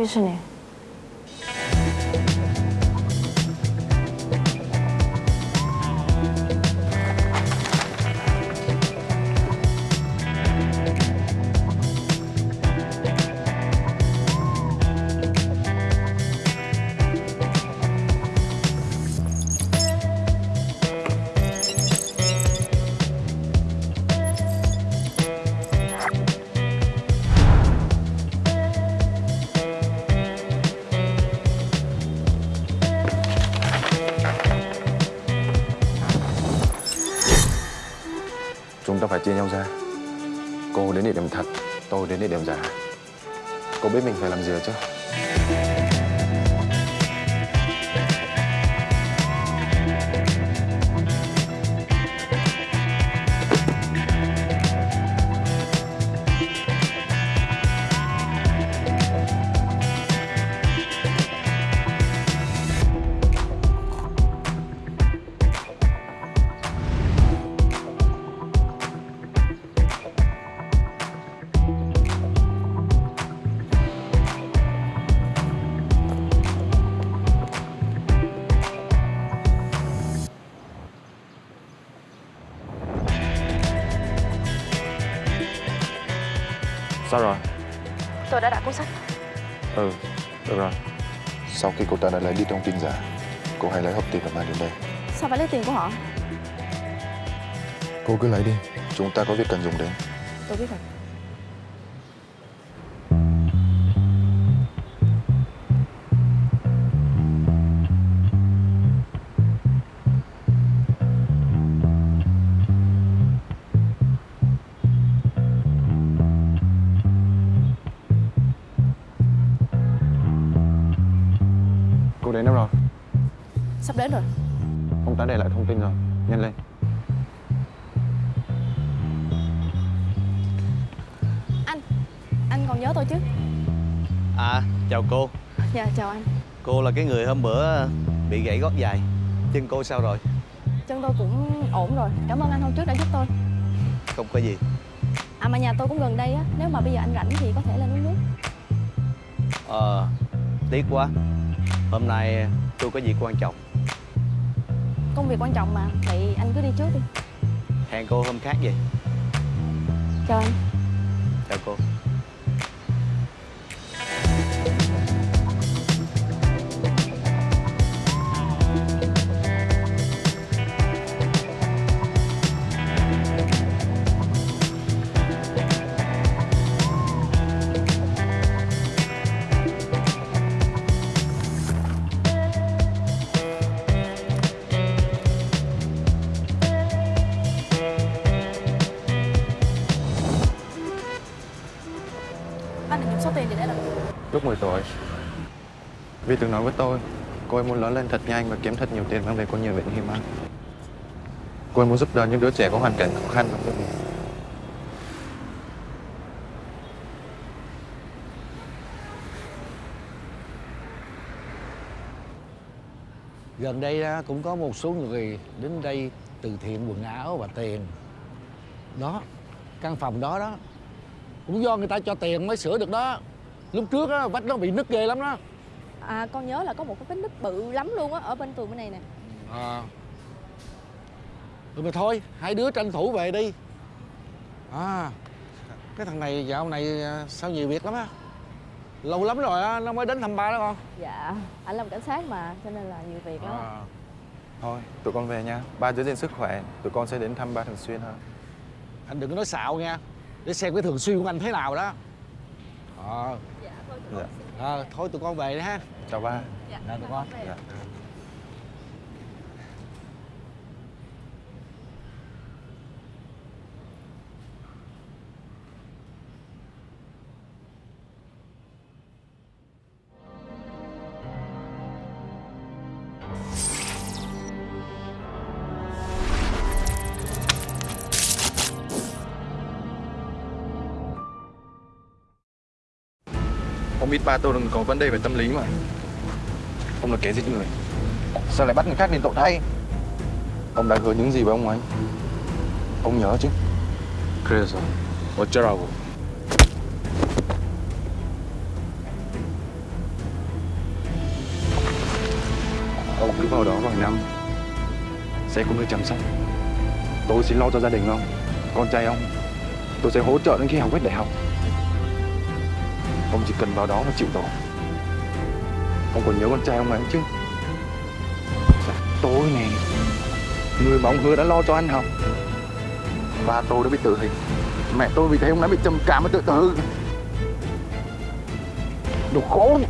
必是你。Chia nhau ra. Cô đến địa điểm thật, Tôi đến địa điểm giả. Cô biết mình phải làm gì rồi chứ? Sao rồi Tôi đã đặt cuốn sách. Ừ Được rồi Sau khi cô ta đã lấy đi thông tin giả Cô hãy lấy hộp tiền và mang đến đây Sao phải lấy tiền của họ? Cô cứ lấy đi Chúng ta có việc cần dùng đến Tôi biết rồi. Đến rồi. Ông ta để lại thông tin rồi Nhanh lên Anh, anh còn nhớ tôi chứ? À, chào cô Dạ, chào anh. Cô là cái người hôm bữa bị gãy gót dài Chân cô sao rồi? Chân tôi cũng ổn rồi. Cảm ơn anh hôm trước đã giúp tôi. Không có gì À mà nhà tôi cũng gần đây á. Nếu mà bây giờ anh rảnh thì có thể lên uống nước. Ờ, tiếc quá Hôm nay tôi có việc quan trọng Công việc quan trọng mà. Vậy anh cứ đi trước đi. Hẹn cô hôm khác vậy Chào anh. Chào cô Lúc 10 tuổi Vì từng nói với tôi Cô ấy muốn lớn lên thật nhanh và kiếm thật nhiều tiền mang về cô nhiều bệnh hiểm ăn Cô ấy muốn giúp đỡ những đứa trẻ có hoàn cảnh khó khăn trong gia Gần đây cũng có một số người đến đây từ thiện quần áo và tiền. Đó, căn phòng đó đó Cũng do người ta cho tiền mới sửa được đó. Lúc trước á, vách nó bị nứt ghê lắm đó. À con nhớ là có một cái vết nứt bự lắm luôn á ở bên tường bên này nè. à. Ừ mà thôi, hai đứa tranh thủ về đi. À, cái thằng này dạo này à, sao nhiều việc lắm á? Lâu lắm rồi á, nó mới đến thăm ba đó con. Dạ, anh làm cảnh sát mà cho nên là nhiều việc lắm. à. Thôi, tụi con về nha. Ba giữ gìn sức khỏe. Tụi con sẽ đến thăm ba thường xuyên hơn. Anh đừng có nói xạo nha. Để xem cái thường xuyên của anh thế nào đó. Ờ. thôi Dạ. à, thôi tụi con về đi ha Chào ba Dạ, Dạ, tụi con. Dạ. Ông biết ba tôi đang có vấn đề về tâm lý mà. Ông là kẻ giết người. Sao lại bắt người khác đền tội thay? Ông đã hứa những gì với ông ấy. Ông nhớ chứ? 그래서 어쩌라고 à, Ông cứ vào đó vài năm. Sẽ có người chăm sóc. Tôi xin lo cho gia đình ông Con trai ông. Tôi sẽ hỗ trợ đến khi học hết đại học. Ông chỉ cần vào đó mà chịu tội. Ông còn nhớ con trai ông ấy chứ? Dạ, Tôi Người mà ông hứa đã lo cho anh học. Ba tôi đã bị tử hình. Mẹ tôi vì thế ông đã bị trầm cảm và tự tử. Đồ khốn.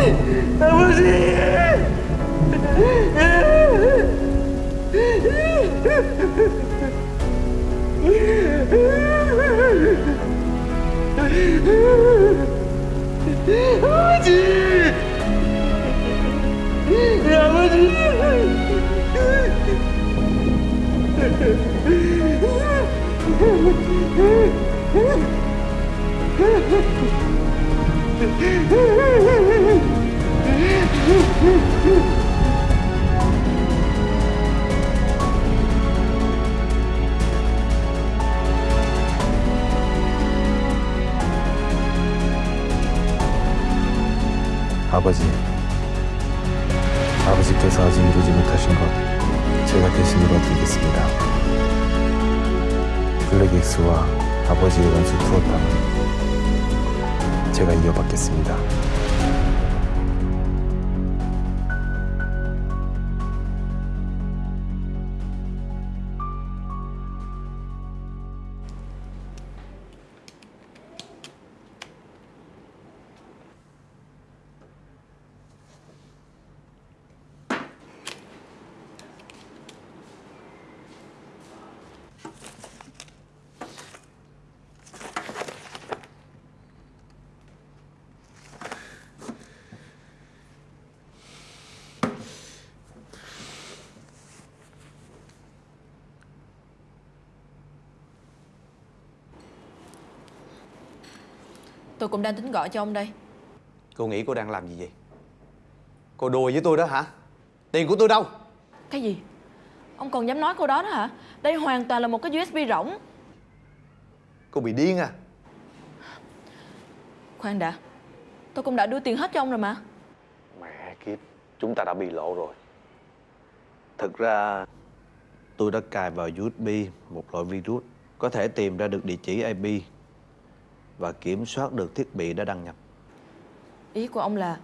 아버지! 아버지! 아버지! 아버지! 께서 아직 이루지 못하신 것 제가 대신 이뤄드리겠습니다. 블랙엑스와 아버지의 원수 투어땅은 제가 이어받겠습니다. Tôi cũng đang tính gọi cho ông đây. Cô nghĩ cô đang làm gì vậy? Cô đùa với tôi đó hả? Tiền của tôi đâu? Cái gì? Ông còn dám nói câu đó đó hả? Đây hoàn toàn là một cái USB rỗng. Cô bị điên à? Khoan đã. Tôi cũng đã đưa tiền hết cho ông rồi mà. Mẹ kiếp Chúng ta đã bị lộ rồi. Thực ra tôi đã cài vào USB một loại virus có thể tìm ra được địa chỉ IP và kiểm soát được thiết bị đã đăng nhập. Ý của ông là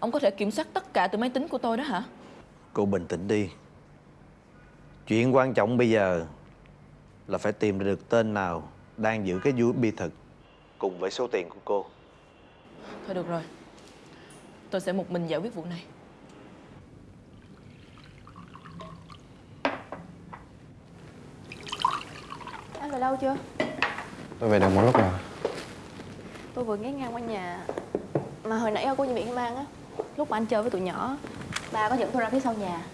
Ông có thể kiểm soát tất cả từ máy tính của tôi đó hả Cô bình tĩnh đi. Chuyện quan trọng bây giờ là phải tìm ra được tên nào đang giữ cái USB thực cùng với số tiền của cô. Thôi được rồi Tôi sẽ một mình giải quyết vụ này Anh về đâu chưa? Tôi về được một lúc rồi Tôi vừa ghé ngang qua nhà. Mà hồi nãy cô nhân viên mang á Lúc mà anh chơi với tụi nhỏ Ba có dẫn tôi ra phía sau nhà.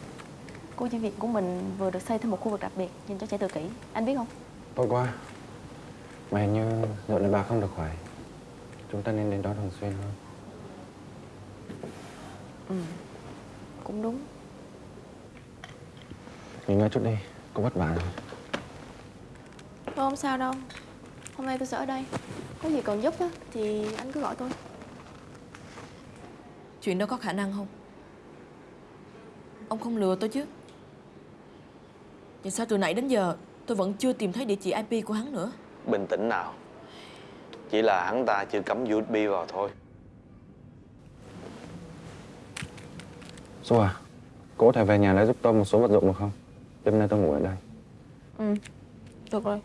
Cô nhân viên của mình vừa được xây thêm một khu vực đặc biệt Dành cho trẻ tự kỷ. Anh biết không? Tốt quá Mà hình như dạo này bà không được khỏe Chúng ta nên đến đó thường xuyên hơn. Cũng đúng. Nghỉ ngơi chút đi. Có vất vả rồi. Tôi không sao đâu Hôm nay tôi sẽ ở đây. Có gì cần giúp á Thì anh cứ gọi tôi. Chuyện đó có khả năng không? Ông không lừa tôi chứ. Vậy sao từ nãy đến giờ Tôi vẫn chưa tìm thấy địa chỉ IP của hắn nữa? Bình tĩnh nào. Chỉ là hắn ta chưa cắm USB vào thôi. Xu à? Cô có thể về nhà lấy giúp tôi một số vật dụng được không? Đêm nay tôi ngủ ở đây. Ừ Được rồi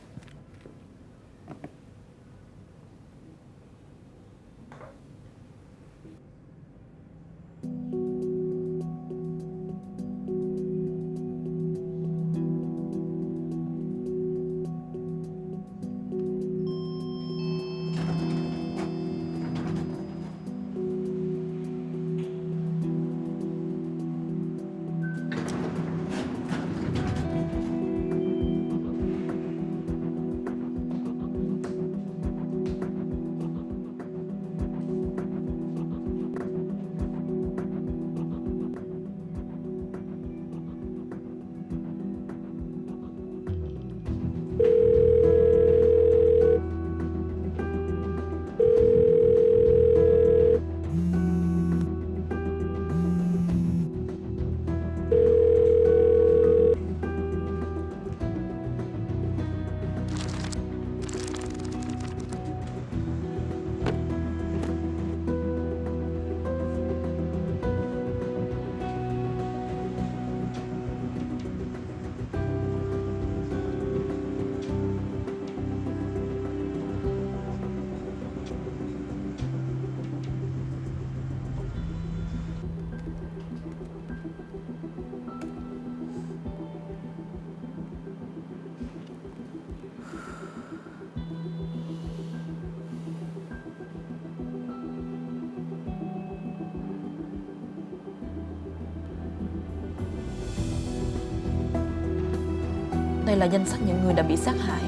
Đây là danh sách những người đã bị sát hại.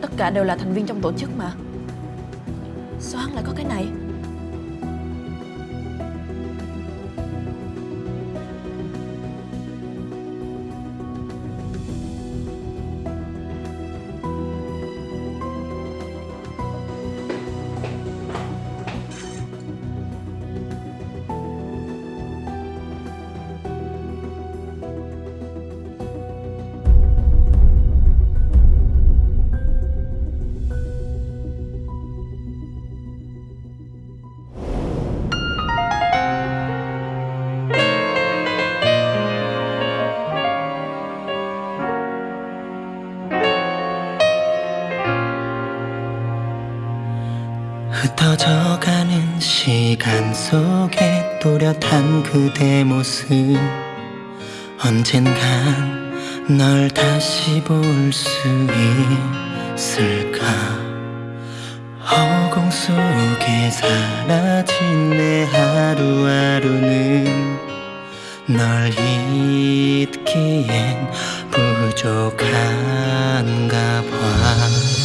Tất cả đều là thành viên trong tổ chức mà. Sao hắn lại có cái này. 흩어져가는 시간 속에 또렷한 그대 모습. 언젠간 널 다시 볼 수 있을까? 허공 속에 사라진 내 하루하루는 널 잊기엔 부족한가 봐